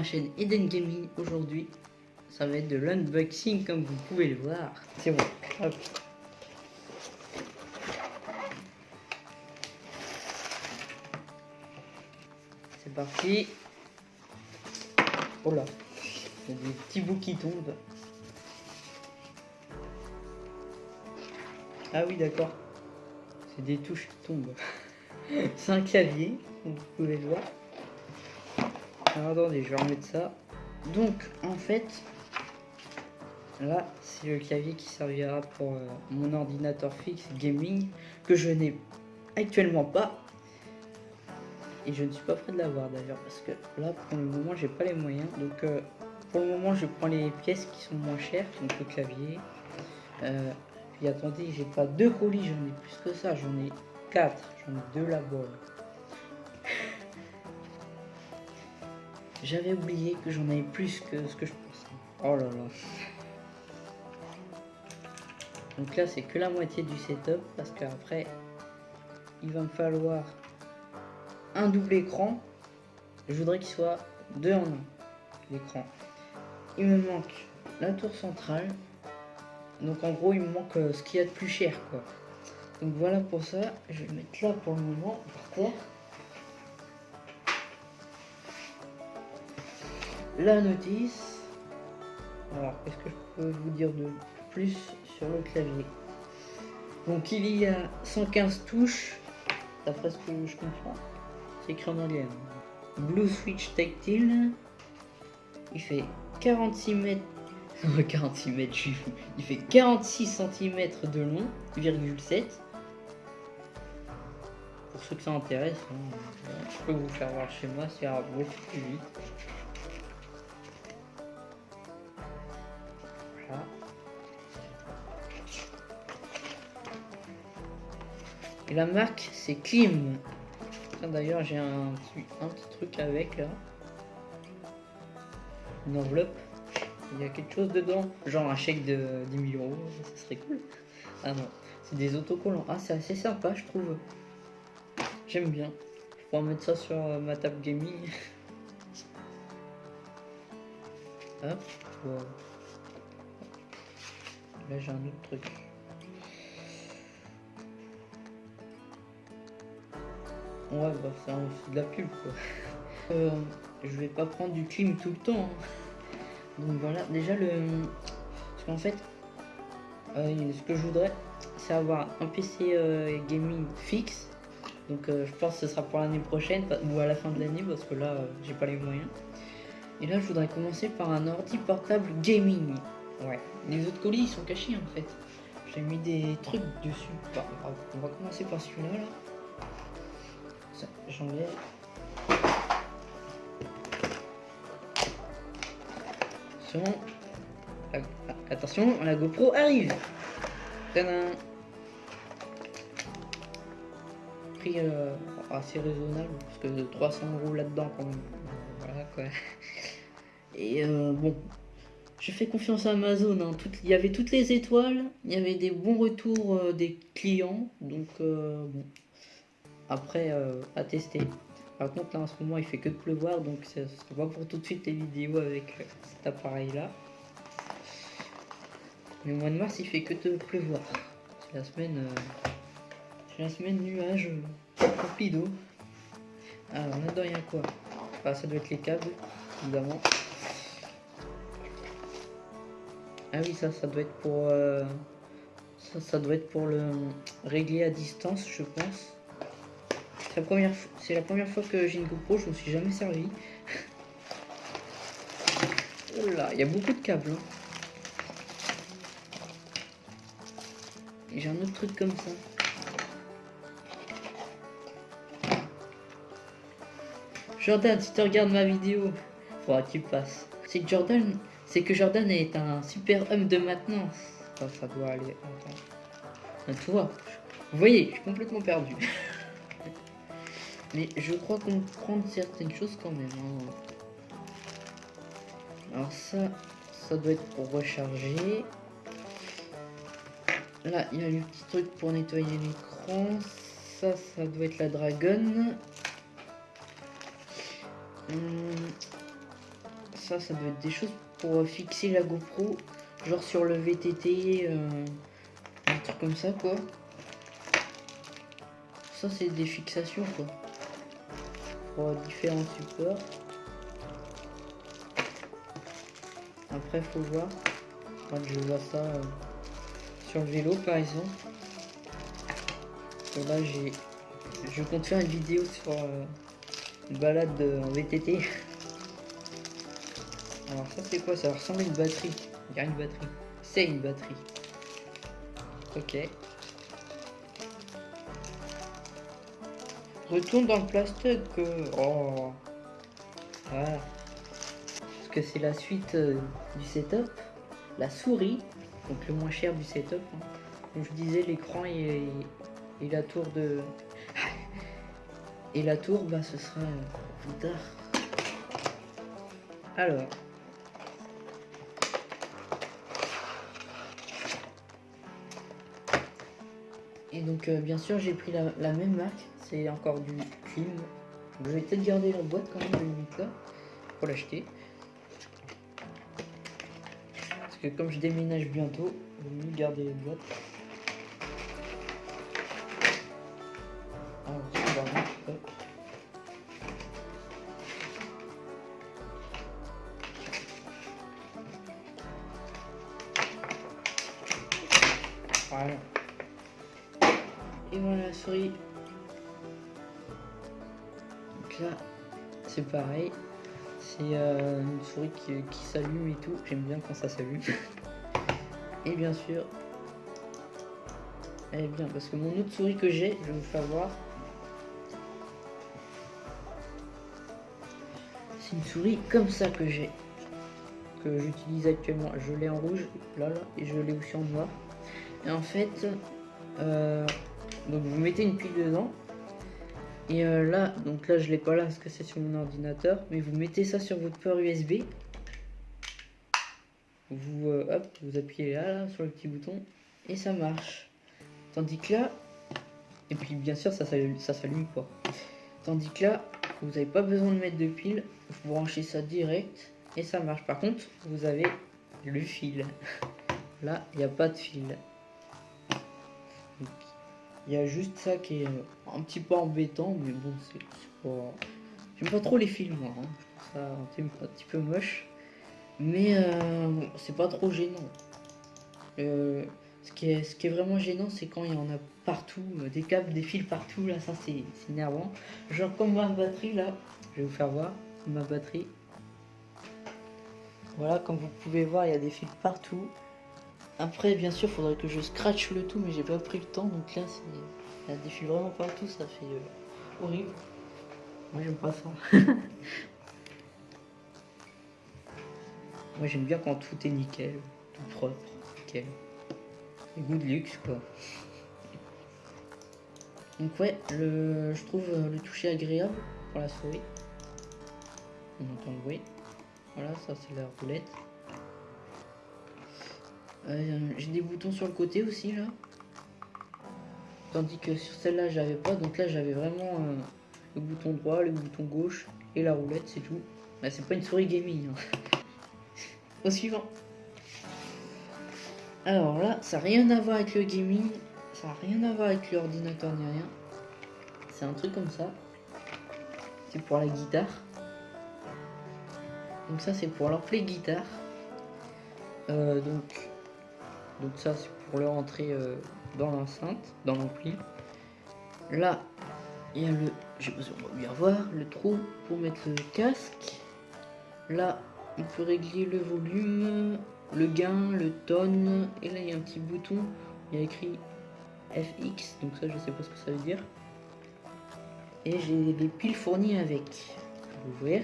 ma chaîne Eden Gaming. Aujourd'hui, ça va être de l'unboxing comme vous pouvez le voir. C'est bon. Hop. C'est parti. Oh là, il y a des petits bouts qui tombent. Ah oui, d'accord. C'est des touches qui tombent. C'est un clavier, comme vous pouvez le voir. Alors, attendez, je vais remettre ça. Donc, en fait, là, c'est le clavier qui servira pour euh, mon ordinateur fixe gaming, que je n'ai actuellement pas. Et je ne suis pas prêt de l'avoir d'ailleurs, parce que là, pour le moment, j'ai pas les moyens. Donc, euh, pour le moment, je prends les pièces qui sont moins chères, donc le clavier. Euh, puis attendez, j'ai pas deux colis, j'en ai plus que ça, j'en ai quatre, j'en ai deux là-bas. J'avais oublié que j'en avais plus que ce que je pensais. Oh là là. Donc là, c'est que la moitié du setup parce qu'après, il va me falloir un double écran. Je voudrais qu'il soit deux en un, l'écran. Il me manque la tour centrale. Donc en gros, il me manque euh, ce qu'il y a de plus cher, quoi. Donc voilà pour ça. Je vais le mettre là pour le moment, par terre. La notice. Alors, qu'est-ce que je peux vous dire de plus sur le clavier? Donc, il y a 115 touches, d'après ce que je comprends. C'est écrit en anglais. Hein. Blue Switch Tactile. Il fait 46 mètres. 46 mètres, je suis fou. Il fait 46 cm de long, 7. Pour ceux que ça intéresse, hein, je peux vous faire voir chez moi, c'est beaucoup plus vite. Et la marque, c'est Klim. D'ailleurs, j'ai un, petit truc avec là. Une enveloppe. Il y a quelque chose dedans. Genre un chèque de 10 000 euros. Ça serait cool. Ah non, c'est des autocollants. Ah, c'est assez sympa, je trouve. J'aime bien. Je pourrais mettre ça sur euh, ma table gaming. Là, j'ai un autre truc. Ouais, bah c'est aussi de la pub quoi. Euh, je vais pas prendre du clim tout le temps. Hein. Donc voilà, déjà le. Parce qu'en fait, euh, ce que je voudrais, c'est avoir un PC euh, gaming fixe. Donc je pense que ce sera pour l'année prochaine ou à la fin de l'année parce que là j'ai pas les moyens. Et là je voudrais commencer par un ordi portable gaming. Ouais. Les autres colis ils sont cachés en fait. J'ai mis des trucs dessus. on va commencer par celui-là là j'enlève. Attention. Attention, la GoPro arrive. Prix euh, assez raisonnable, parce que 300 euros là-dedans quand même. Voilà quoi. Et euh, bon, je fais confiance à Amazon. Hein. il y avait toutes les étoiles, il y avait des bons retours euh, des clients. Donc bon, après euh, à tester. Par contre là en ce moment il fait que de pleuvoir donc ce sera pas pour tout de suite les vidéos avec euh, cet appareil là. Mais au mois de mars il fait que de pleuvoir. C'est la semaine euh, c'est la semaine nuage. Alors là-dedans il y a quoi ah, Ça doit être les câbles évidemment. Ah oui ça ça doit être pour ça, ça doit être pour le régler à distance je pense. C'est la première, la première fois que j'ai une GoPro, je ne me suis jamais servi. oh là, il y a beaucoup de câbles. Hein. Et j'ai un autre truc comme ça. Jordan, si tu regardes ma vidéo, faudra que tu passes. C'est Jordan, c'est que Jordan est un super homme de maintenance. ça doit aller. Attends. Tu vois, vous voyez, je suis complètement perdu. Mais je crois comprendre certaines choses quand même. Hein. Alors ça, ça doit être pour recharger. Là, il y a le petit truc pour nettoyer l'écran. Ça, ça doit être la dragonne. Hum, ça, ça doit être des choses pour fixer la GoPro, genre sur le VTT, euh, un truc comme ça, quoi. Ça, c'est des fixations, quoi. Pour différents supports. Après, faut voir. je vois ça euh, sur le vélo, par exemple. Là, j'ai... Je compte faire une vidéo sur euh, une balade en VTT. Alors ça c'est quoi? Ça ressemble à une batterie. Il y a une batterie. C'est une batterie. Ok. Retourne dans le plastique. Oh. Voilà. Parce que c'est la suite euh, du setup. La souris. Donc le moins cher du setup. Hein. Comme je disais, l'écran et, et, la tour de... Et la tour, bah ce sera plus tard. Alors. Et donc euh, bien sûr j'ai pris la, même marque, c'est encore du film. Je vais peut-être garder la boîte quand même là pour l'acheter. Parce que comme je déménage bientôt, je vais mieux garder la boîte. Alors, Voilà. Et voilà la souris. Donc là, c'est pareil. C'est euh, une souris qui, s'allume et tout. J'aime bien quand ça s'allume. et bien sûr, elle est bien parce que mon autre souris que j'ai, je vais vous faire voir. C'est une souris comme ça que j'ai. Que j'utilise actuellement. Je l'ai en rouge, là, là, et je l'ai aussi en noir. Et en fait, euh, donc vous mettez une pile dedans. Et euh, là, donc là je l'ai pas là parce que c'est sur mon ordinateur. Mais vous mettez ça sur votre port USB. Vous, euh, vous appuyez là, sur le petit bouton. Et ça marche. Tandis que là, et puis bien sûr ça s'allume pas. Tandis que là, vous n'avez pas besoin de mettre de pile. Vous branchez ça direct et ça marche. Par contre, vous avez le fil. Là, il n'y a pas de fil. Il y a juste ça qui est euh, un petit peu embêtant, mais bon, c'est pas... J'aime pas trop les films, moi. Hein. ça un petit peu moche. Mais euh, c'est pas trop gênant. Euh, ce, qui est, ce qui est vraiment gênant, c'est quand il y en a partout, des câbles, des fils partout, là, ça c'est énervant. Genre comme ma batterie, là, je vais vous faire voir ma batterie. Voilà, comme vous pouvez voir, il y a des fils partout. Après, bien sûr, faudrait que je scratch le tout, mais j'ai pas pris le temps. Donc là, ça défile vraiment partout, ça fait euh, horrible. Moi, j'aime pas ça. Moi, j'aime bien quand tout est nickel, tout propre, nickel. Et goût de luxe, quoi. Donc ouais, le, je trouve euh, le toucher agréable pour la souris. On entend le bruit. Voilà, ça c'est la roulette. Euh, j'ai des boutons sur le côté aussi là. Tandis que sur celle-là j'avais pas. Donc là j'avais vraiment euh, le bouton droit, le bouton gauche et la roulette, c'est tout. Bah, c'est pas une souris gaming. Hein. Au suivant. Alors là, ça n'a rien à voir avec le gaming. Ça n'a rien à voir avec l'ordinateur ni rien. C'est un truc comme ça. C'est pour la guitare. Donc ça c'est pour l'ampli guitare. Euh, donc donc ça c'est pour le rentrer euh, dans l'enceinte, dans l'ampli. Là, il y a le, besoin de bien voir, le trou pour mettre le casque. Là, on peut régler le volume, le gain, le tone. Et là, il y a un petit bouton, il y a écrit FX, donc ça je sais pas ce que ça veut dire. Et j'ai des piles fournies avec. Je vais.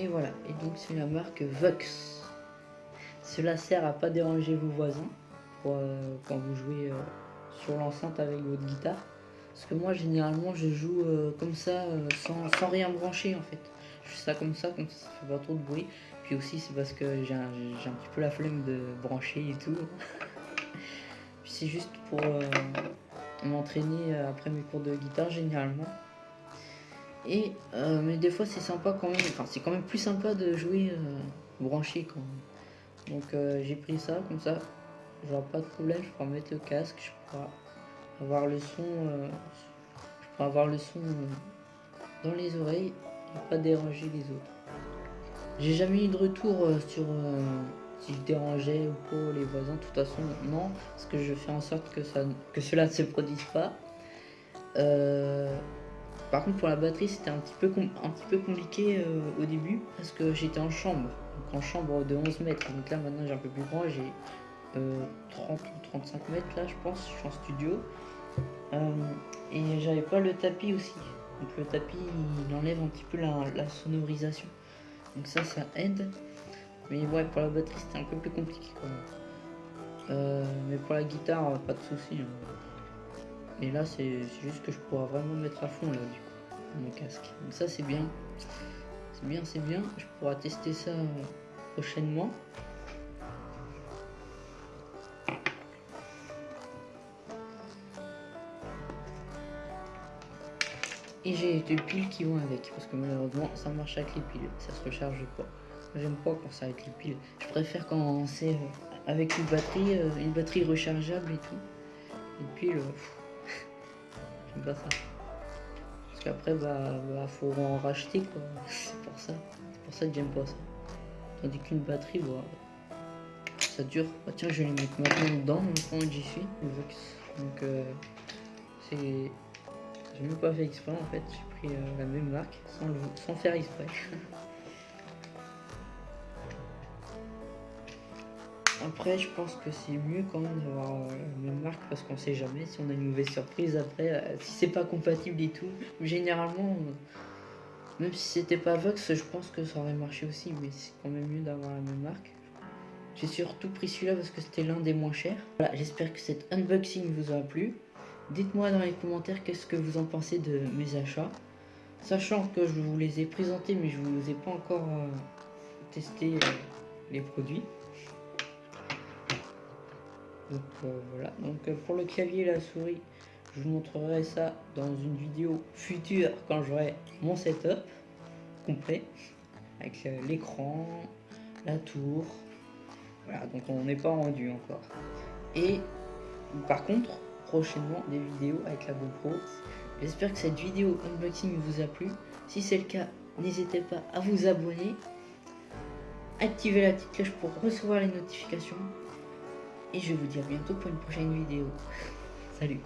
Et voilà, et donc c'est la marque Vox. Cela sert à pas déranger vos voisins euh, quand vous jouez euh, sur l'enceinte avec votre guitare. Parce que moi généralement je joue euh, comme ça sans, rien brancher en fait. fais ça comme ça, comme ça, ça fait pas trop de bruit. Puis aussi, c'est parce que j'ai un, un, petit peu la flemme de brancher et tout. Puis c'est juste pour m'entraîner après mes cours de guitare généralement. Euh, mais des fois c'est sympa quand même, enfin c'est quand même plus sympa de jouer euh, branché quand même. Donc j'ai pris ça comme ça, j'aurai pas de problème, je pourrai mettre le casque, je pourrai avoir le son, je avoir le son dans les oreilles et pas déranger les autres. J'ai jamais eu de retour euh, sur euh, si je dérangeais ou pas les voisins. De toute façon, non, parce que je fais en sorte que, ça, que cela ne se produise pas. Euh, par contre, pour la batterie, c'était un, petit peu un petit peu compliqué au début parce que j'étais en chambre, donc en chambre de 11 mètres. Donc là, maintenant, j'ai un peu plus grand, j'ai 30 ou 35 mètres là, je pense. Je suis en studio et j'avais pas le tapis aussi. Donc le tapis, il enlève un petit peu la sonorisation. Donc ça, ça aide. Mais ouais, pour la batterie, c'était un peu plus compliqué quand même. Euh, mais pour la guitare, pas de souci. Hein. Et là, c'est juste que je pourrais vraiment mettre à fond là, du coup, mon casque. Donc ça, c'est bien. C'est bien, c'est bien. Je pourrai tester ça prochainement. Et j'ai des piles qui vont avec, parce que malheureusement ça marche avec les piles, ça se recharge pas. J'aime pas quand c'est avec les piles. Je préfère quand c'est euh, avec une batterie, euh, une batterie rechargeable et tout. Une pile, euh, j'aime pas ça. Parce qu'après, bah, bah, faut en racheter quoi. C'est pour ça. C'est pour ça que j'aime pas ça. Tandis qu'une batterie, ça dure. Bah, tiens, je vais les mettre maintenant dedans, maintenant que j'y suis. Donc, c'est j'ai même pas fait exprès en fait, j'ai pris euh, la même marque sans, sans faire exprès. Après, je pense que c'est mieux quand même d'avoir euh, la même marque parce qu'on sait jamais si on a une mauvaise surprise après, euh, si c'est pas compatible et tout. Généralement, même si c'était pas Vox, je pense que ça aurait marché aussi, mais c'est quand même mieux d'avoir la même marque. J'ai surtout pris celui-là parce que c'était l'un des moins chers. Voilà, j'espère que cet unboxing vous a plu. Dites-moi dans les commentaires qu'est-ce que vous en pensez de mes achats. Sachant que je vous les ai présentés mais je ne vous ai pas encore euh, testé euh, les produits. Donc euh, voilà, donc pour le clavier et la souris, je vous montrerai ça dans une vidéo future quand j'aurai mon setup complet avec l'écran, la tour. Voilà, donc on n'est pas rendu encore. Et par contre, prochainement des vidéos avec la GoPro. J'espère que cette vidéo unboxing vous a plu. Si c'est le cas, n'hésitez pas à vous abonner, activer la petite cloche pour recevoir les notifications. Et je vous dis à bientôt pour une prochaine vidéo. Salut